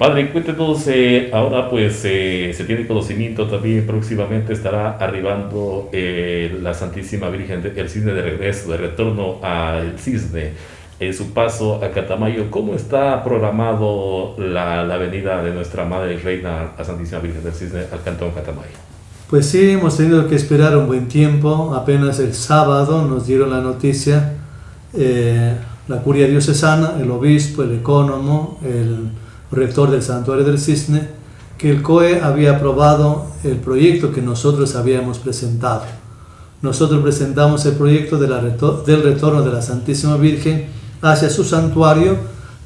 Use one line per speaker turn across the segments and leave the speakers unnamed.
Padre, cuéntenos, eh, ahora pues eh, se tiene conocimiento también, próximamente estará arribando eh, la Santísima Virgen del Cisne de regreso, de retorno al Cisne, en su paso a Catamayo. ¿Cómo está programado la, la venida de nuestra Madre Reina, la Santísima Virgen del Cisne, al Cantón Catamayo?
Pues sí, hemos tenido que esperar un buen tiempo, apenas el sábado nos dieron la noticia, la curia diocesana, el obispo, el ecónomo, el rector del Santuario del Cisne, que el COE había aprobado el proyecto que nosotros habíamos presentado. Nosotros presentamos el proyecto de la del retorno de la Santísima Virgen hacia su santuario,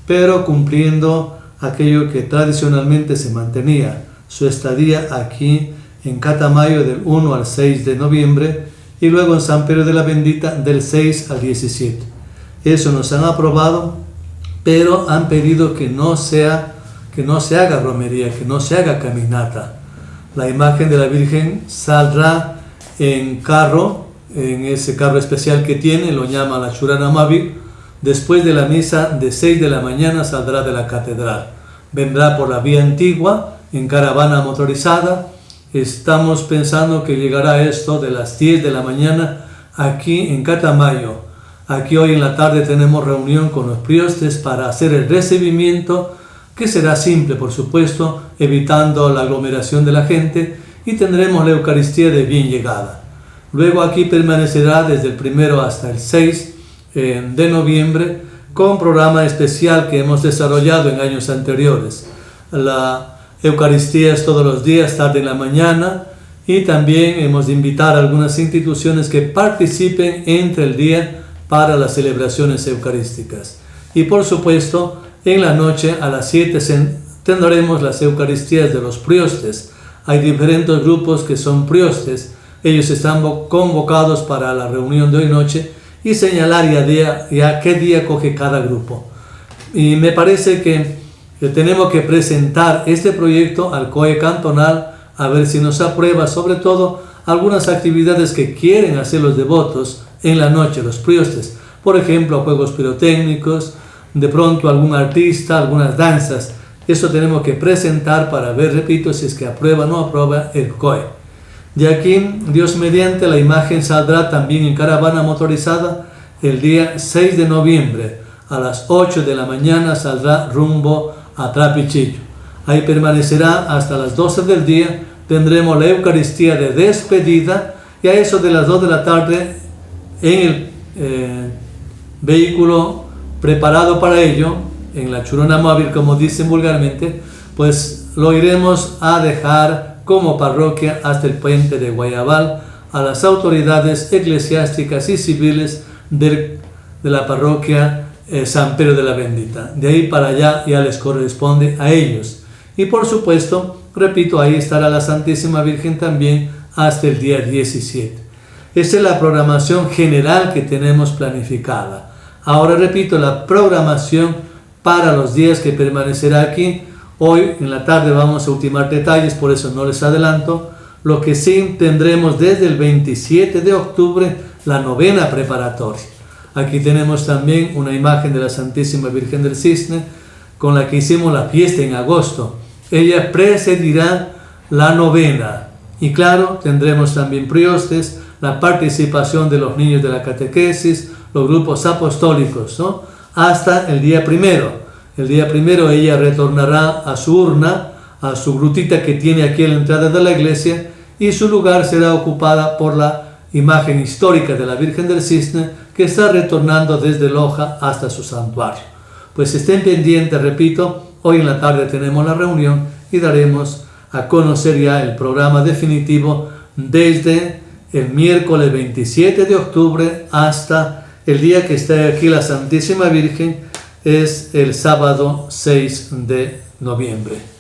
pero cumpliendo aquello que tradicionalmente se mantenía, su estadía aquí en Catamayo del 1 al 6 de noviembre y luego en San Pedro de la Bendita del 6 al 17. Eso nos han aprobado, pero han pedido que no sea que no se haga romería, que no se haga caminata. La imagen de la Virgen saldrá en carro, en ese carro especial que tiene, lo llama la Churana Mavi, después de la misa de 6 de la mañana saldrá de la catedral. Vendrá por la vía antigua, en caravana motorizada. Estamos pensando que llegará esto de las 10 de la mañana aquí en Catamayo. Aquí hoy en la tarde tenemos reunión con los priostes para hacer el recibimiento que será simple, por supuesto, evitando la aglomeración de la gente y tendremos la Eucaristía de bien llegada. Luego aquí permanecerá desde el primero hasta el 6 eh, de noviembre con programa especial que hemos desarrollado en años anteriores. La Eucaristía es todos los días, tarde en la mañana, y también hemos de invitar a algunas instituciones que participen entre el día para las celebraciones eucarísticas. Y por supuesto, en la noche a las 7 tendremos las Eucaristías de los priostes. Hay diferentes grupos que son priostes. Ellos están convocados para la reunión de hoy noche y señalar ya, día, ya qué día coge cada grupo. Y me parece que tenemos que presentar este proyecto al COE cantonal a ver si nos aprueba, sobre todo algunas actividades que quieren hacer los devotos en la noche, los priostes. Por ejemplo, juegos pirotécnicos, de pronto algún artista, algunas danzas. Eso tenemos que presentar para ver, repito, si es que aprueba o no aprueba el COE. De aquí, Dios mediante, la imagen saldrá también en caravana motorizada el día 6 de noviembre. A las 8 de la mañana saldrá rumbo a Trapichillo. Ahí permanecerá hasta las 12 del día. Tendremos la Eucaristía de despedida y a eso de las 2 de la tarde en el eh, vehículo preparado para ello, en la churona móvil, como dicen vulgarmente, pues lo iremos a dejar como parroquia hasta el puente de Guayabal a las autoridades eclesiásticas y civiles de, la parroquia eh, San Pedro de la Bendita. De ahí para allá ya les corresponde a ellos. Y por supuesto, repito, ahí estará la Santísima Virgen también hasta el día 17. Esa es la programación general que tenemos planificada. Ahora repito, la programación para los días que permanecerá aquí. Hoy en la tarde vamos a ultimar detalles, por eso no les adelanto. Lo que sí tendremos desde el 27 de octubre, la novena preparatoria. Aquí tenemos también una imagen de la Santísima Virgen del Cisne, con la que hicimos la fiesta en agosto. Ella precedirá la novena. Y claro, tendremos también priostes, la participación de los niños de la catequesis, los grupos apostólicos, ¿no? hasta el día primero. El día primero ella retornará a su urna, a su grutita que tiene aquí a la entrada de la iglesia, y su lugar será ocupada por la imagen histórica de la Virgen del Cisne que está retornando desde Loja hasta su santuario. Pues estén pendientes, repito, hoy en la tarde tenemos la reunión y daremos a conocer ya el programa definitivo desde el miércoles 27 de octubre hasta el día que está aquí la Santísima Virgen es el sábado 6 de noviembre.